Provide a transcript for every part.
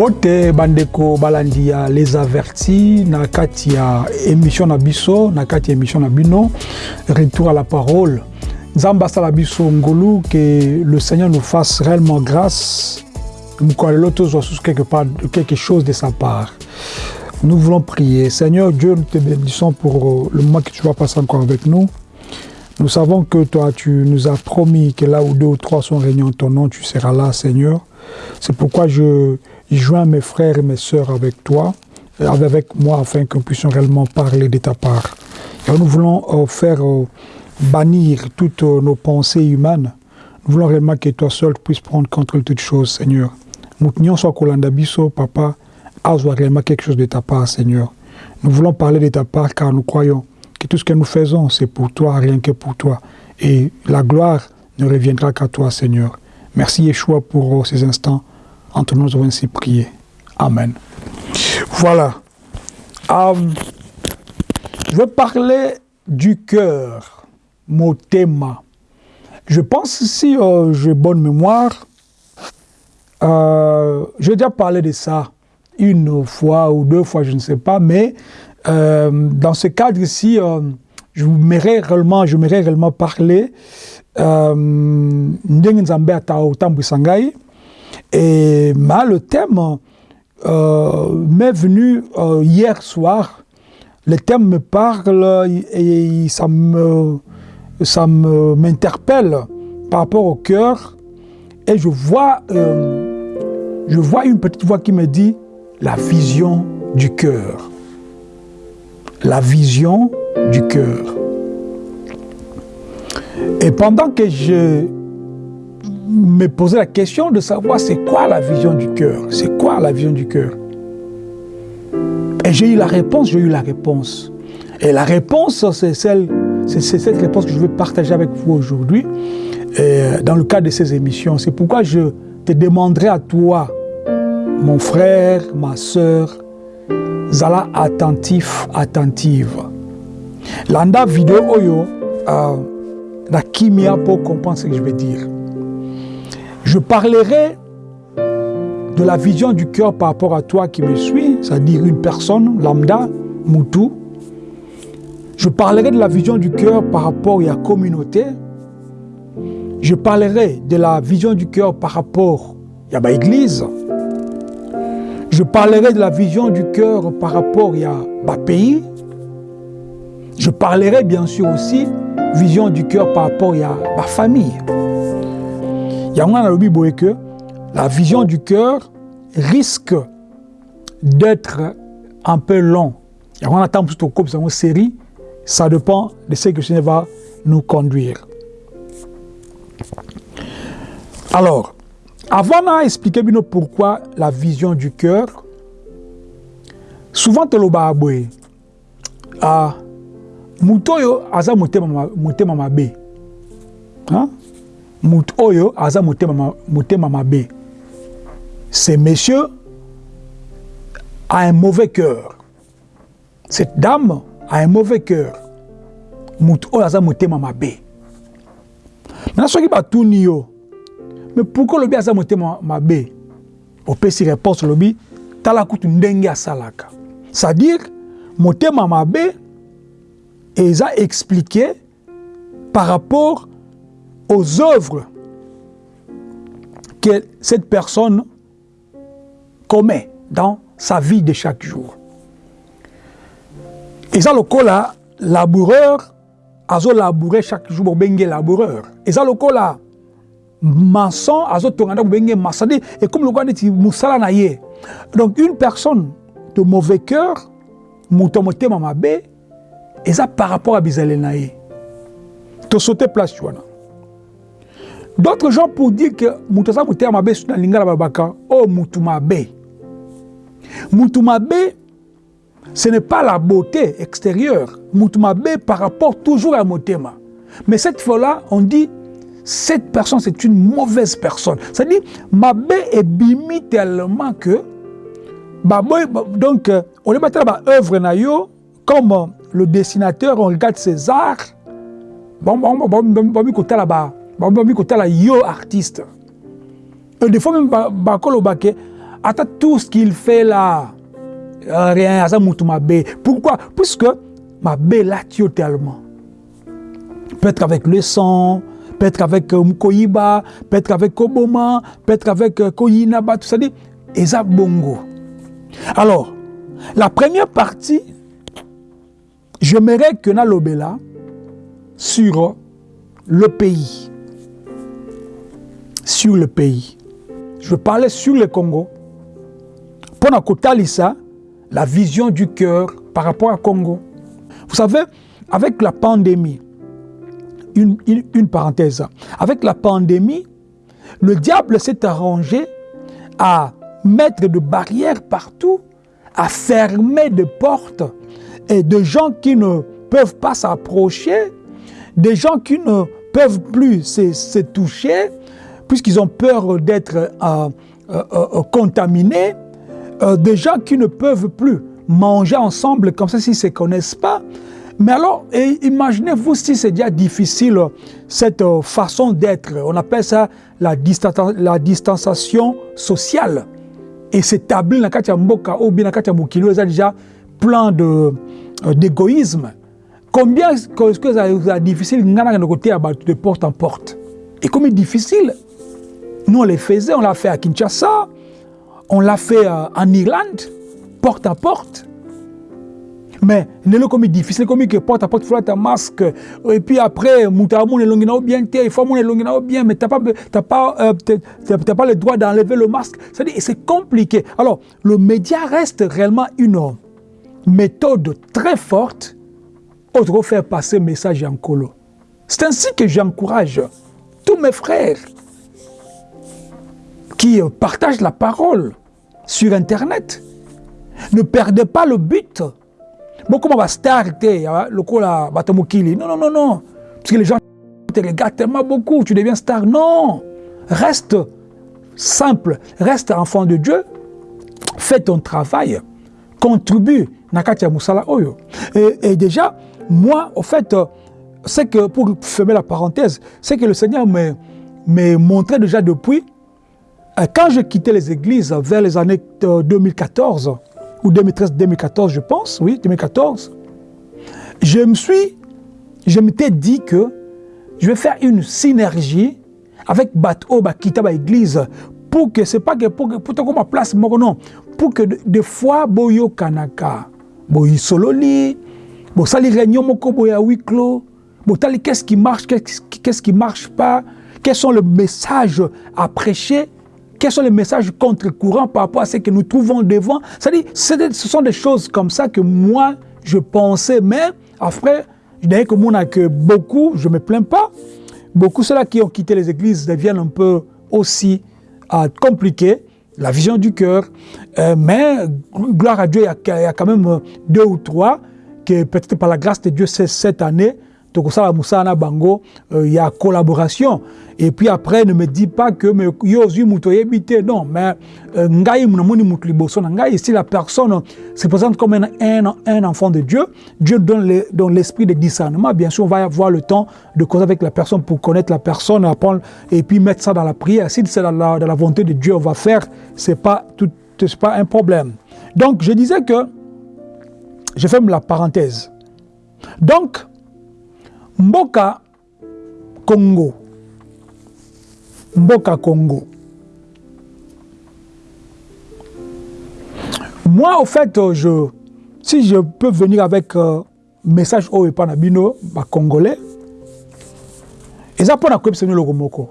mbote bandeko balandi ya les avertis na kati ya émission na biso na kati ya émission na bino retour à la parole. Nzambe biso ngolu que le seigneur nous fasse réellement grâce. Mokolo lelo tozwa susu quelque part quelque chose de sa part. Nous voulons prier. Seigneur dieu nous te bénissons pour le moment que tu vas passer encore avec nous. Nous savons que toi tu nous as promis que là où deux ou trois sont réunis en ton nom tu seras là seigneur. C'est pourquoi je joins mes frères et mes sœurs avec toi, avec moi, afin que nous puissions réellement parler de ta part. Nous voulons euh, faire euh, bannir toutes euh, nos pensées humaines. Nous voulons réellement que toi seul puisses prendre contrôle de toutes choses, Seigneur. Nous soit Kolanda Biso, Papa, azwa réellement quelque chose de ta part, Seigneur. Nous voulons parler de ta part car nous croyons que tout ce que nous faisons, c'est pour toi, rien que pour toi. Et la gloire ne reviendra qu'à toi, Seigneur. Merci Yeshua pour ces instants. Entre nous, avons ainsi prié. Amen. Voilà. Um, je vais parler du cœur, motema. Je pense, si euh, j'ai bonne mémoire, euh, j'ai déjà parlé de ça une fois ou deux fois, je ne sais pas, mais euh, dans ce cadre-ci, je m'aimerais réellement, je réellement parler ngai et le thème euh, m'est venu euh, hier soir. Le thème me parle et, ça me ça m'interpelle par rapport au cœur et je vois euh, je vois une petite voix qui me dit la vision du cœur. La vision du cœur. Et pendant que je me poser la question de savoir c'est quoi la vision du cœur, c'est quoi la vision du cœur? Et j'ai eu la réponse, j'ai eu la réponse. Et la réponse, c'est celle, c'est cette réponse que je veux partager avec vous aujourd'hui, dans le cadre de ces émissions. C'est pourquoi je te demanderai à toi, mon frère, ma soeur, zala attentif, attentive. Landa vidéo oyo, euh, la kimia pour comprendre ce que je veux dire. Je parlerai de la vision du cœur par rapport à toi qui me suis, c'est-à-dire une personne lambda, Moutou. Je parlerai de la vision du cœur par rapport à la communauté. Je parlerai de la vision du cœur par rapport à l'église. Je parlerai de la vision du cœur par rapport à pays. Je parlerai bien sûr aussi vision du cœur par rapport à ma famille. Que la vision du cœur risque d'être un peu long. On attend plutôt ça, une série, ça dépend de ce que le Seigneur va nous conduire. Alors, avant d'expliquer pourquoi la vision du cœur, souvent te le baboué, ah, mutoyo aza mutema mabe. Moto oyo aza motema, motema mabe. Ce monsieur a un mauvais cœur. Cette dame a un mauvais cœur. Moto oyo aza motema mabe. Maintenant soki batuni yo mais pourquoi olobi aza motema mabe? Opesi réponse olobi tala kutu ndenge asalaka. C'est-à-dire motema mabe eza expliqué par rapport aux œuvres que cette personne commet dans sa vie de chaque jour. eza lokola laboureur azolaboure chaque jour bobenge laboureur. Eza lokola maçon azotonga ndako bobenge maçon de ekomi lokola neti mosala na ye. Donc une personne de mauvais cœur moto ya motema mabe eza par rapport à bizaleli na ye. Place wana D'autres gens pour dire que Moutasa Moutea Mabe na lingala babaka, oh ce n'est pas la beauté extérieure. Moutou Mabe par rapport toujours à Motema. Mais cette fois-là, on dit, cette personne, c'est une mauvaise personne. C'est-à-dire, Mabe est bimi tellement que, donc, on est dans œuvre comme le dessinateur, on regarde ses arts, bon, bon, bon, bon, bon, bon, bon, bon, babomi kotala yo artiste et des fois même bakoloba ke attends tout ce qu'il fait là, euh, rien, ça mabe. Pourquoi? Puisque ma là tue tellement. Peut-être avec le sang, peut-être avec euh, Mkoyiba, peut-être avec Koboma, peut-être avec euh, Koyinaba, tout ça dit, et ça bongo. Alors, la première partie, j'aimerais que Nalobela sur le pays. Sur le pays. Je parlais sur le Congo. Pendant Kotalisa, la vision du cœur par rapport au Congo. Vous savez, avec la pandémie, une, une, parenthèse, avec la pandémie, le diable s'est arrangé à mettre des barrières partout, à fermer des portes et de gens qui ne peuvent pas s'approcher, des gens qui ne peuvent plus se, toucher, puisqu'ils ont peur d'être euh, euh, euh, contaminés, des gens qui ne peuvent plus manger ensemble comme ça s'ils ne se connaissent pas. Mais alors, imaginez-vous si c'est déjà difficile, cette façon d'être. On appelle ça la, distanciation sociale. Et s'établir dans le mboka ou bien dans le déjà plein d'égoïsme. Combien est-ce que c'est difficile? De porte en porte Et comme c'est difficile, nous on le faisait, on l'a fait à Kinshasa, on l'a fait euh, en Irlande, porte à porte. Mais c'est comme difficile, comme que porte à porte, faut un masque. Et puis après, moutamou est longue bien, il faut mon longue bien, mais tu n'as pas, pas, euh, pas le droit d'enlever le masque. C'est compliqué. Alors, le média reste réellement une méthode très forte pour faire passer le message en colo. C'est ainsi que j'encourage tous mes frères qui partagent la parole sur Internet. Ne perdez pas le but. Beaucoup de star, le coup là, Non, non, non, non. Parce que les gens te regardent tellement beaucoup, tu deviens star. Non. Reste simple, reste enfant de Dieu, fais ton travail, contribue. Et, et déjà, moi, au fait, c'est que, pour fermer la parenthèse, c'est que le Seigneur m'a montré déjà depuis, quand je quittais les églises vers les années 2014, euh, ou 2013-2014, je pense, oui, 2014, je me suis, je dit que je vais faire une synergie avec Bato, Bakita, Église, pour que, c'est pas que, pour que, que ma place, non, pour que des fois, Boyo Kanaka, Boyo Sololi, réunions moko clos. Bon, qu'est-ce qui marche, qu'est-ce qui marche pas, quels sont les messages à prêcher, quels sont les messages contre-courants par rapport à ce que nous trouvons devant? C'est-à-dire, ce sont des choses comme ça que moi, je pensais, mais après, je dirais que moi, que beaucoup, je ne me plains pas, beaucoup ceux-là qui ont quitté les églises deviennent un peu aussi euh, compliqués, la vision du cœur, euh, mais gloire à Dieu, il y, a, quand même deux ou trois que peut-être par la grâce de Dieu, cette année, tokosala musala bango euh, il y a collaboration. Et puis après ne me dis pas que yebite non mais euh, ngai ngai si la personne se présente comme un, un, enfant de Dieu Dieu donne donne l'esprit de discernement. Bien sûr on va avoir le temps de causer avec la personne pour connaître la personne apprendre et puis mettre ça dans la prière. Si c'est dans la, dans la volonté de Dieu on va faire. C'est pas tout c'est pas un problème. Donc je disais que je ferme la parenthèse. Donc, mboka congo. Mboka congo. Moi au fait je si je peux venir avec euh, message oyo epai na bino bacongolais eza mpo na koyebisa bino eloko moko.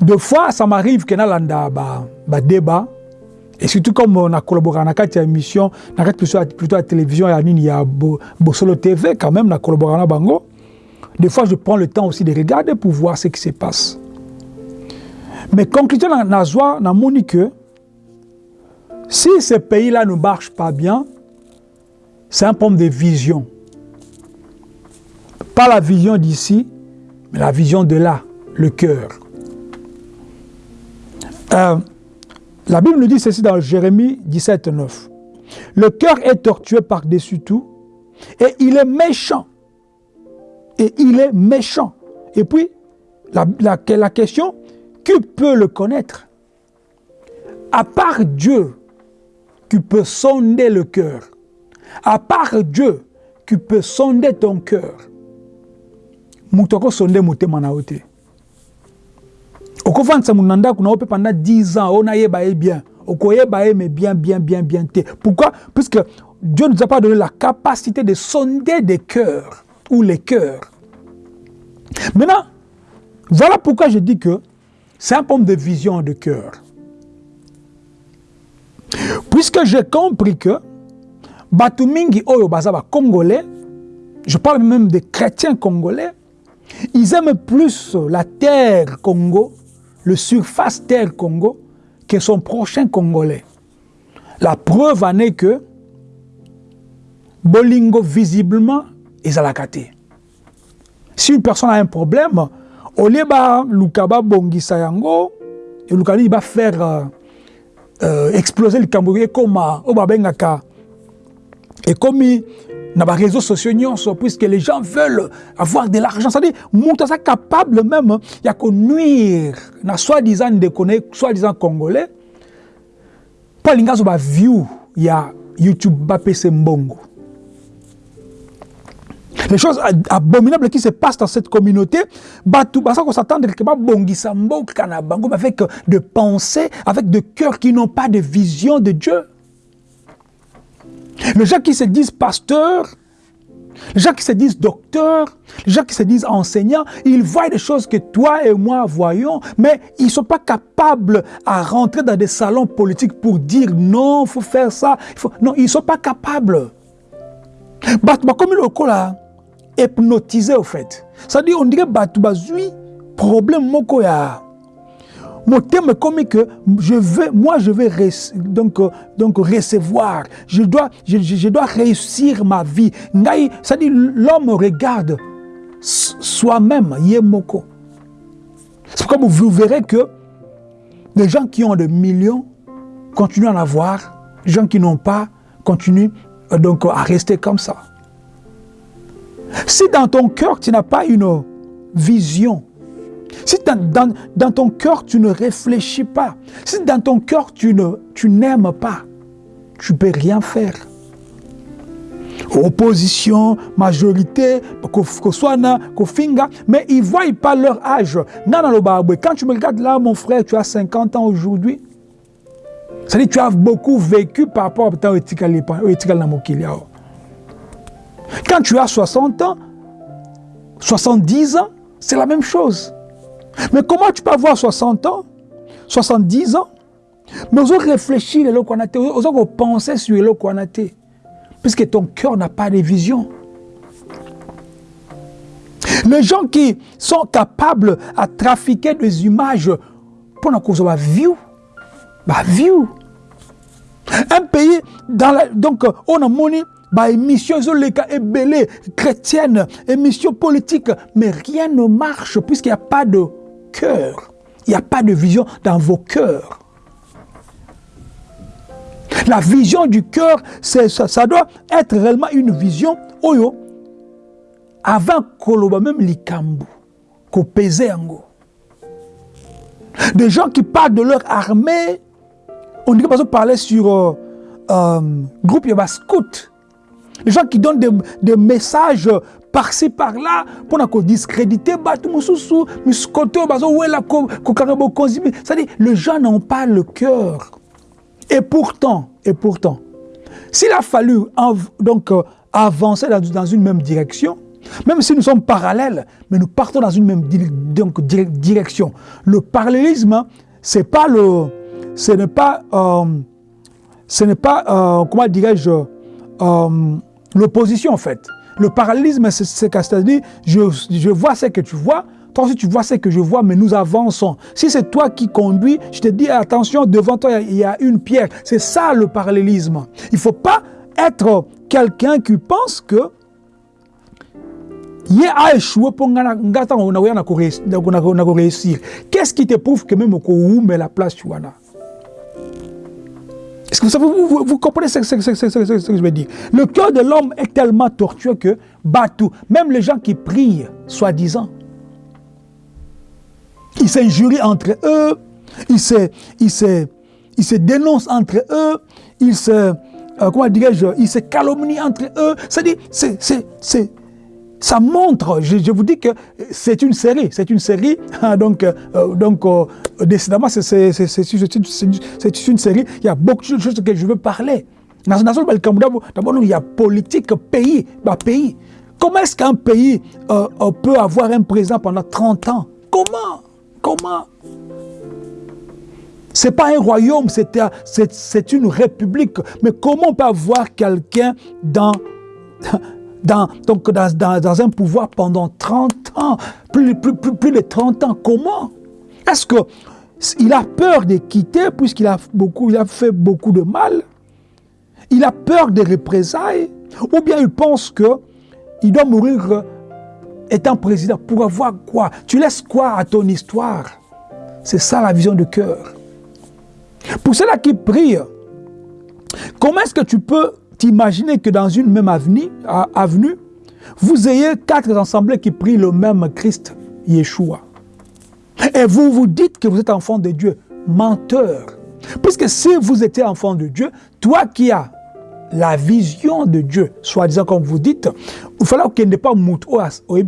De fois ça m'arrive ke nalanda badébat ba et surtout comme on a collaboré dans cette émission, dans plutôt, plutôt la télévision, il y a Bosolo TV quand même, on a collaboré Bango. Des fois, je prends le temps aussi de regarder pour voir ce qui se passe. Mais conclusion, la joie, mon que si ce pays-là ne marche pas bien, c'est un problème de vision. Pas la vision d'ici, mais la vision de là, le cœur. Euh, la Bible nous dit ceci dans Jérémie 17, 9. Le cœur est tortueux par-dessus tout et il est méchant. Et il est méchant. Et puis, la, question, qui peut le connaître? À part Dieu qui peut sonder le cœur, à part Dieu qui peut sonder ton cœur, moto akosonde motema na yo te okofandisa mundu na ndako na yo mpe pendant 10 ans onayeba ye bien. Okoyeba ye mais bien bien bien bien te. Pourquoi? Puisque Dieu ne nous a pas donné la capacité de sonder des cœurs ou les cœurs. Maintenant voilà pourquoi je dis que c'est un problème de vision de cœur. Puisque j'ai compris que bato mingi oyo baza congolais je parle même des chrétiens congolais ils aiment plus la terre Congo, le surface terre Congo, que son prochain Congolais. La preuve en est que Bolingo, visiblement, est à la Si une personne a un problème, au lieu de Lukaba Bongisa Yango, et va faire euh, euh, exploser le Cambodge comme au Babengaka. Et comme dans les réseaux sociaux puisque les gens veulent avoir de l'argent. C'est-à-dire moto aza capable même ya konuire na soi-disant ndekone soi-disant congolais. Mpo alingi azwa baview ya youtube bapesa mbongo. Les choses abominables qui se passent dans cette communauté, batou basa ko s'attendre que babongisa mboka na bango avec de pensées, avec de cœurs qui n'ont pas de vision de Dieu. Les gens qui se disent pasteurs, les gens qui se disent docteurs, les gens qui se disent enseignants, ils voient des choses que toi et moi voyons, mais ils ne sont pas capables à rentrer dans des salons politiques pour dire non, il faut faire ça. Non, ils ne sont pas capables. Comme le là, hypnotisé au fait. Dit, on dirait bah, problème moko mon thème est comme que je veux, moi je veux donc, euh, donc recevoir, je dois, je, dois réussir ma vie. Dit l'homme regarde soi-même, yemoko. C'est comme vous verrez que les gens qui ont des millions continuent à en avoir, les gens qui n'ont pas continuent euh, donc à rester comme ça. Si dans ton cœur tu n'as pas une vision si dans, ton cœur, tu ne réfléchis pas, si dans ton cœur, tu n'aimes pas, tu ne peux rien faire. Opposition, majorité, mais ils ne voient pas leur âge. Quand tu me regardes là, mon frère, tu as 50 ans aujourd'hui. C'est-à-dire tu as beaucoup vécu par rapport à ton Quand tu as 60 ans, 70 ans, c'est la même chose. Mais comment tu peux avoir 60 ans, 70 ans, mais ozo réfléchir qu'on a ozo penser sur a puisque ton cœur n'a pas de vision. Les gens qui sont capables à trafiquer des images pour la cause de la view, bah view. Un pays dans la, donc on a monnaie bah émission ebele chrétienne, émission politique, mais rien ne marche puisqu'il n'y a pas de Il n'y a pas de vision dans vos cœurs. La vision du cœur, ça, ça doit être réellement une vision oyo avant koloba même likambu ko ango. Des gens qui parlent de leur armée, on dirait pas parler sur euh, euh, groupe Yaba Scout. Les gens qui donnent des messages par-ci par-là pour discréditer c'est-à-dire les gens n'ont pas le cœur. Et pourtant et pourtant s'il a fallu donc euh, avancer dans, une même direction même si nous sommes parallèles mais nous partons dans une même donc, direction. Le parallélisme c'est pas le ce n'est pas euh, ce pas euh, comment dirais-je l'opposition en fait le parallélisme, c'est c'est-à-dire, je, je vois ce que tu vois, toi aussi tu vois ce que je vois, mais nous avançons. Si c'est toi qui conduis, je te dis, attention, devant toi, il y a une pierre. C'est ça le parallélisme. Il ne faut pas être quelqu'un qui pense que il a échoué pour réussir. Qu'est-ce qui te prouve que même au la place tu vous, comprenez ce, que je veux dire Le cœur de l'homme est tellement tortueux que tout, même les gens qui prient, soi-disant, ils s'injurient entre eux, ils se, ils ils se dénoncent entre eux, ils se, euh, comment dirais-je, ils se calomnient entre eux. C'est-à-dire, c'est, ça montre, je, vous dis que c'est une série, c'est une série, donc, euh, euh, décidément, c'est une série, il y a beaucoup de choses que je veux parler. D'abord, il y a politique, pays, bah, pays. Comment est-ce qu'un pays euh, peut avoir un président pendant 30 ans? Comment? Comment? C'est pas un royaume, c'est une république. Mais comment on peut avoir quelqu'un dans, dans, donc dans, dans, un pouvoir pendant 30 ans, plus, plus, plus, plus de 30 ans Comment? Est-ce qu'il a peur de quitter puisqu'il a, a fait beaucoup de mal? Il a peur des représailles? Ou bien il pense qu'il doit mourir étant président pour avoir quoi? Tu laisses quoi à ton histoire? C'est ça la vision de cœur. Pour ceux-là qui prient, comment est-ce que tu peux t'imaginer que dans une même avenue, vous ayez quatre assemblées qui prient le même Christ, Yeshua. Et vous vous dites que vous êtes enfant de Dieu. Menteur. Puisque si vous étiez enfant de Dieu, toi qui as la vision de Dieu, soi-disant comme vous dites, il fallait qu'il pas moutouas au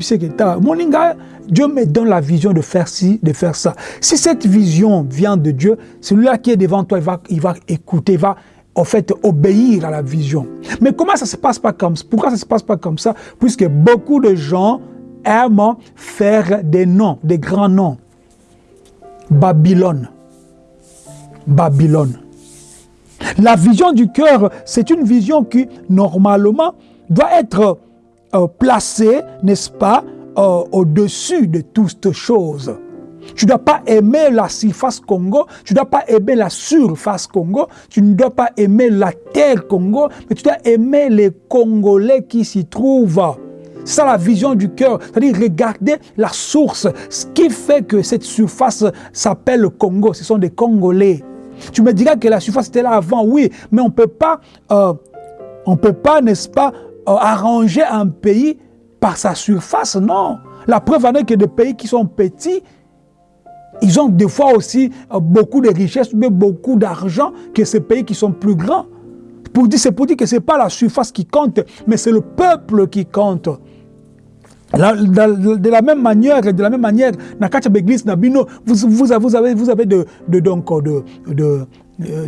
Moninga, Dieu me donne la vision de faire ci, de faire ça. Si cette vision vient de Dieu, celui-là qui est devant toi, il va, il va écouter, il va en fait obéir à la vision. Mais comment ça se passe pas comme ça Pourquoi ça se passe pas comme ça? Puisque beaucoup de gens aiment faire des noms, des grands noms. Babylone. Babylone. La vision du cœur, c'est une vision qui, normalement, doit être euh, placée, n'est-ce pas, euh, au-dessus de toutes choses. Tu ne dois pas aimer la surface Congo, tu ne dois pas aimer la surface Congo, tu ne dois pas aimer la terre Congo, mais tu dois aimer les Congolais qui s'y trouvent. C'est ça la vision du cœur, c'est-à-dire regarder la source. Ce qui fait que cette surface s'appelle Congo, ce sont des Congolais. Tu me diras que la surface était là avant, oui, mais on ne peut pas, euh, on peut pas, n'est-ce pas, euh, arranger un pays par sa surface, non. La preuve en est que des pays qui sont petits, ils ont des fois aussi euh, beaucoup de richesses, mais beaucoup d'argent que ces pays qui sont plus grands. C'est pour dire que ce n'est pas la surface qui compte, mais c'est le peuple qui compte de la même manière, de la même manière, Nabino, vous, vous, avez, vous avez de, donc, de, de,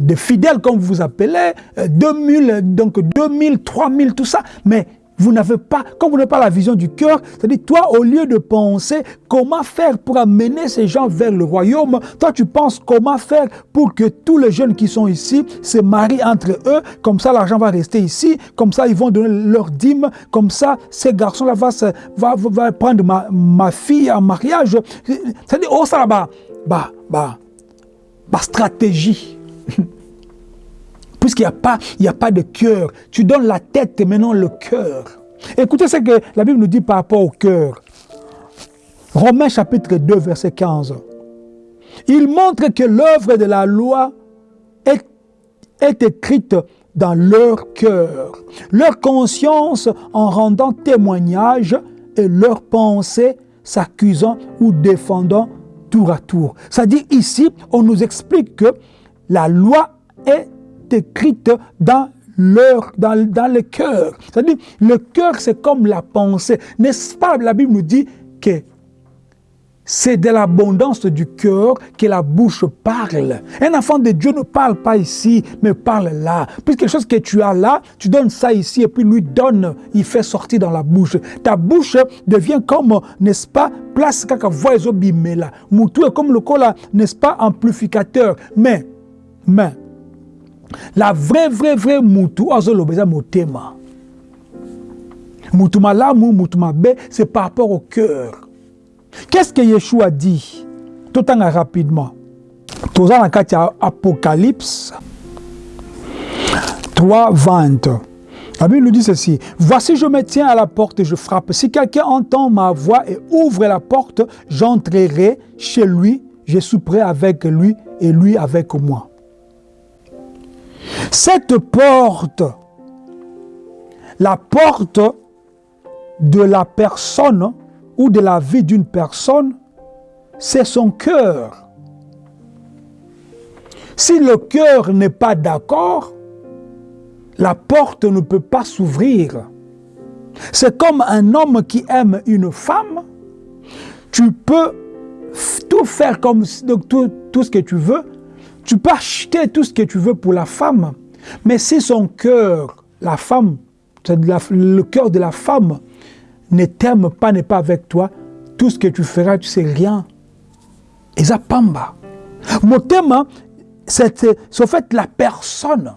de fidèles, comme vous appelez, 2000, euh, donc 2000, 3000, tout ça. Mais vous n'avez pas, comme vous n'avez pas la vision du cœur, c'est-à-dire toi, au lieu de penser comment faire pour amener ces gens vers le royaume, toi tu penses comment faire pour que tous les jeunes qui sont ici se marient entre eux, comme ça l'argent va rester ici, comme ça ils vont donner leur dîme, comme ça ces garçons-là vont va, prendre ma, ma, fille en mariage. C'est-à-dire, oh ça là-bas, bah, bah, bah, stratégie. puisqu'il n'y a, pas, de cœur. Tu donnes la tête et maintenant le cœur. Écoutez ce que la Bible nous dit par rapport au cœur. Romains chapitre 2, verset 15. Il montre que l'œuvre de la loi est, écrite dans leur cœur, leur conscience en rendant témoignage et leur pensée s'accusant ou défendant tour à tour. C'est-à-dire ici, on nous explique que la loi est écrite dans leur, dans, dans le cœur. C'est-à-dire, le cœur, c'est comme la pensée. N'est-ce pas, la Bible nous dit que c'est de l'abondance du cœur que la bouche parle. Un enfant de Dieu ne parle pas ici, mais parle là. Puis quelque chose que tu as là, tu donnes ça ici et puis lui donne, il fait sortir dans la bouche. Ta bouche devient comme, n'est-ce pas, place voix est comme le cola, n'est-ce pas, amplificateur. Mais, mais, la vraie, vraie, vraie mutu azolobeza motema. Mutuma lamu, mutuma be, c'est par rapport au cœur. Qu'est-ce que Yeshua dit? Tout en rapidement. Tout en Apocalypse 3, 20. La Bible nous dit ceci. Voici, je me tiens à la porte et je frappe. Si quelqu'un entend ma voix et ouvre la porte, j'entrerai chez lui, je souperai avec lui et lui avec moi. Cette porte, la porte de la personne ou de la vie d'une personne, c'est son cœur. Si le cœur n'est pas d'accord, la porte ne peut pas s'ouvrir. C'est comme un homme qui aime une femme. Tu peux tout faire comme tout, tout ce que tu veux. Tu peux acheter tout ce que tu veux pour la femme. Mais si son cœur, la femme, le cœur de la femme ne t'aime pas, n'est pas avec toi, tout ce que tu feras, tu sais rien. Et ça pamba. Mon thème, c'est en fait la personne.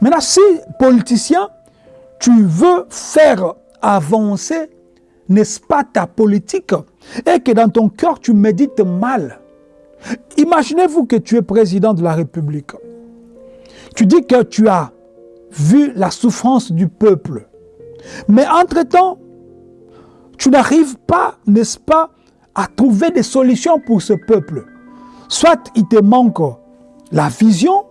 Maintenant, si politicien, tu veux faire avancer, n'est-ce pas, ta politique, et que dans ton cœur, tu médites mal. Imaginez-vous que tu es président de la République. Tu dis que tu as vu la souffrance du peuple. Mais entre-temps, tu n'arrives pas, n'est-ce pas, à trouver des solutions pour ce peuple. Soit il te manque la vision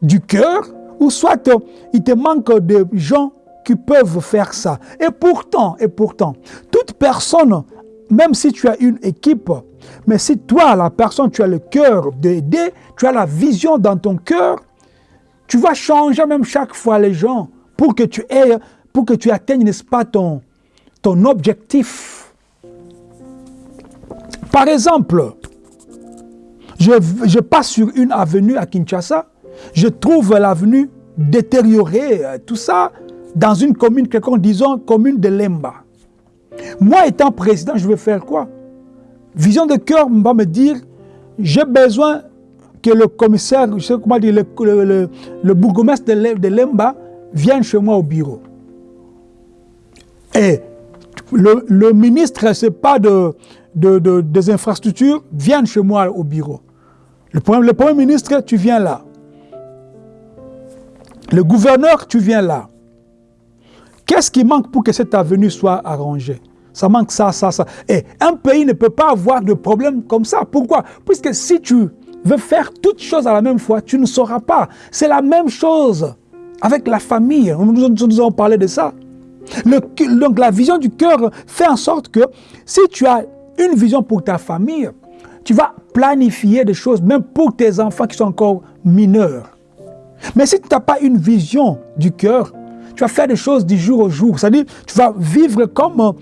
du cœur, ou soit il te manque de gens qui peuvent faire ça. Et pourtant, et pourtant, toute personne, même si tu as une équipe, mais si toi, la personne, tu as le cœur d'aider, tu as la vision dans ton cœur, tu vas changer même chaque fois les gens pour que tu aies, pour que tu atteignes, n'est-ce pas, ton, objectif. Par exemple, je, passe sur une avenue à Kinshasa, je trouve l'avenue détériorée, euh, tout ça, dans une commune, quelqu'un disons commune de Lemba. Moi étant président, je vais faire quoi? Vision de cœur va me dire, j'ai besoin que le commissaire, je sais comment dire, le, le, bourgmestre de, Lemba vienne chez moi au bureau. Et le, le ministre, c'est pas de, de, des infrastructures, vienne chez moi au bureau. Le premier, le premier ministre, tu viens là. Le gouverneur, tu viens là. Qu'est-ce qui manque pour que cette avenue soit arrangée? Ça manque ça, ça, ça. Et un pays ne peut pas avoir de problème comme ça. Pourquoi? Puisque si tu veux faire toutes choses à la même fois, tu ne sauras pas. C'est la même chose avec la famille. Nous, avons parlé de ça. Donc la vision du cœur fait en sorte que si tu as une vision pour ta famille, tu vas planifier des choses, même pour tes enfants qui sont encore mineurs. Mais si tu n'as pas une vision du cœur, tu vas faire des choses du jour au jour. C'est-à-dire, tu vas vivre comme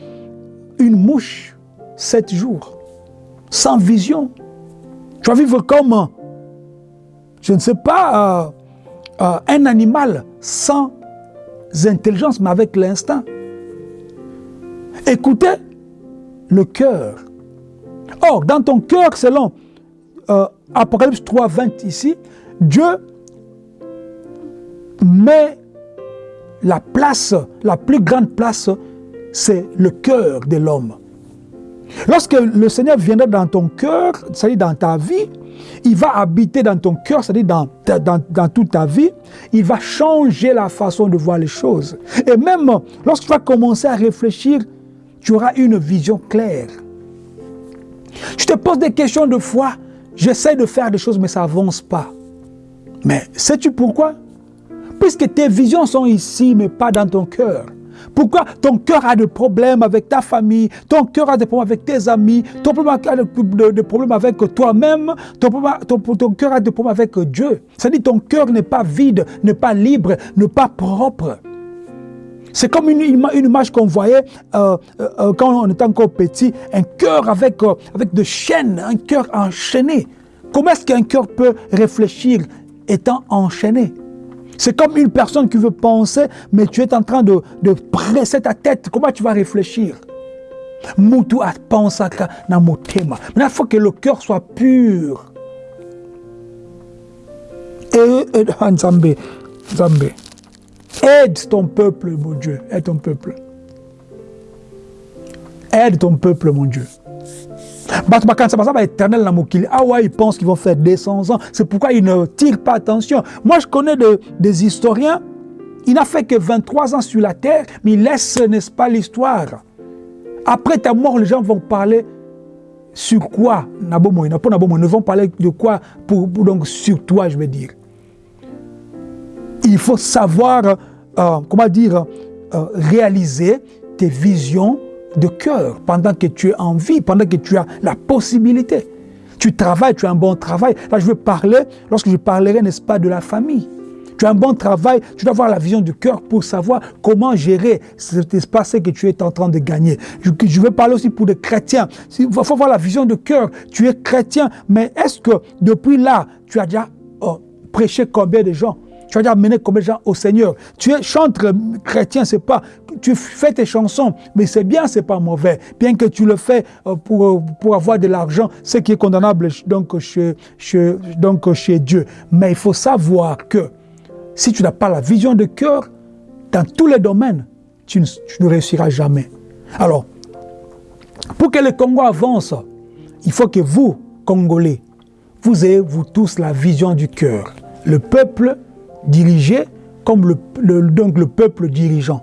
une mouche sept jours, sans vision. Tu vas vivre comme, je ne sais pas, euh, euh, un animal sans intelligence, mais avec l'instinct. Écoutez le cœur. Or, dans ton cœur, selon euh, Apocalypse 3, 20 ici, Dieu met la place, la plus grande place, c'est le cœur de l'homme. Lorsque le Seigneur viendra dans ton cœur, c'est-à-dire dans ta vie, il va habiter dans ton cœur, c'est-à-dire dans, toute ta vie, il va changer la façon de voir les choses. Et même lorsque tu vas commencer à réfléchir, tu auras une vision claire. Tu te poses des questions de foi, j'essaie de faire des choses mais ça n'avance pas. Mais sais-tu pourquoi? Puisque tes visions sont ici mais pas dans ton cœur. Pourquoi ton cœur a des problèmes avec ta famille, ton cœur a des problèmes avec tes amis, ton cœur a des problèmes avec toi-même, ton, cœur a des problèmes avec Dieu. C'est-à-dire ton cœur n'est pas vide, n'est pas libre, n'est pas propre. C'est comme une, image qu'on voyait euh, euh, euh, quand on était encore petit, un cœur avec, avec de chaînes, un cœur enchaîné. Comment est-ce qu'un cœur peut réfléchir étant enchaîné? C'est comme une personne qui veut penser, mais tu es en train de, presser ta tête. Comment tu vas réfléchir? Mutu a pensé mon thème. Maintenant, il faut que le cœur soit pur. Zambé, aide ton peuple, mon Dieu. Aide ton peuple. Aide ton peuple, mon Dieu. Éternel Ah ouais, ils pensent qu'ils vont faire 200 ans. C'est pourquoi ils ne tirent pas attention. Moi, je connais des historiens. Il n'a fait que 23 ans sur la terre, mais il laisse, n'est-ce pas, l'histoire. Après ta mort, les gens vont parler sur quoi Ils ne vont parler de quoi pour, donc sur toi, je veux dire. Il faut savoir, euh, comment dire, euh, réaliser tes visions, de cœur pendant que tu es en vie, pendant que tu as la possibilité. Tu travailles, tu as un bon travail. Là, je veux parler, lorsque je parlerai, n'est-ce pas, de la famille. Tu as un bon travail, tu dois avoir la vision du cœur pour savoir comment gérer cet espace que tu es en train de gagner. Je, veux parler aussi pour les chrétiens. Il faut avoir la vision du cœur. Tu es chrétien, mais est-ce que depuis là, tu as déjà oh, prêché combien de gens? Tu as déjà amené combien de gens au Seigneur? Tu es chrétien, c'est pas. Tu fais tes chansons, mais c'est bien, c'est pas mauvais. Bien que tu le fais euh, pour, euh, pour avoir de l'argent, ce qui est condamnable donc chez, donc chez Dieu. Mais il faut savoir que si tu n'as pas la vision de cœur, dans tous les domaines, tu ne, réussiras jamais. Alors, pour que le Congo avance, il faut que vous, Congolais, vous ayez, vous tous, la vision du cœur. Le peuple dirigé comme le, donc le peuple dirigeant.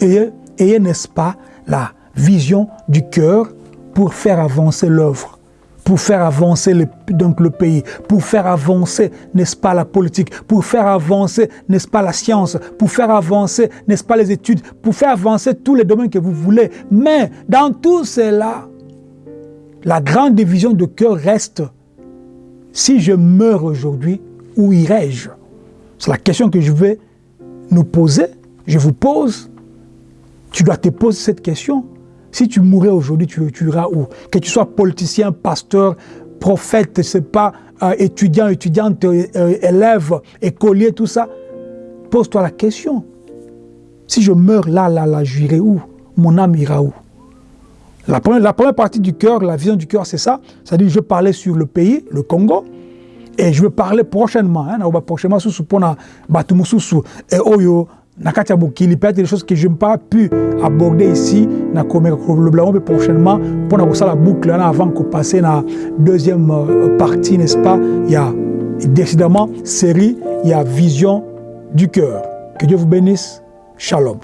Ayez, ayez n'est-ce pas, la vision du cœur pour faire avancer l'œuvre pour faire avancer le, donc le pays, pour faire avancer, n'est-ce pas, la politique, pour faire avancer, n'est-ce pas, la science, pour faire avancer, n'est-ce pas, les études, pour faire avancer tous les domaines que vous voulez. Mais dans tout cela, la grande division de cœur reste, si je meurs aujourd'hui, où irai-je? C'est la question que je vais nous poser, je vous pose. Tu dois te poser cette question. Si tu mourrais aujourd'hui, tu, iras où? Que tu sois politicien, pasteur, prophète, sais pas, euh, étudiant, étudiante, euh, élève, écolier, tout ça, pose-toi la question. Si je meurs là, là, là, j'irai où? Mon âme ira où? La première, la première partie du cœur, la vision du cœur, c'est ça. C'est-à-dire, je parlais sur le pays, le Congo, et je vais parler prochainement, hein, prochainement, sous pona batumususu et oyo nakati ya mokili peut-être des choses que je n'ai pas pu aborder ici na komeka kolobela mpe prochainement mpona kosala boucle wana avant kopasser na deuxième euh, partie n'est-ce pas? Il y a décidément série il y a vision du cœur. Que Dieu vous bénisse. Shalom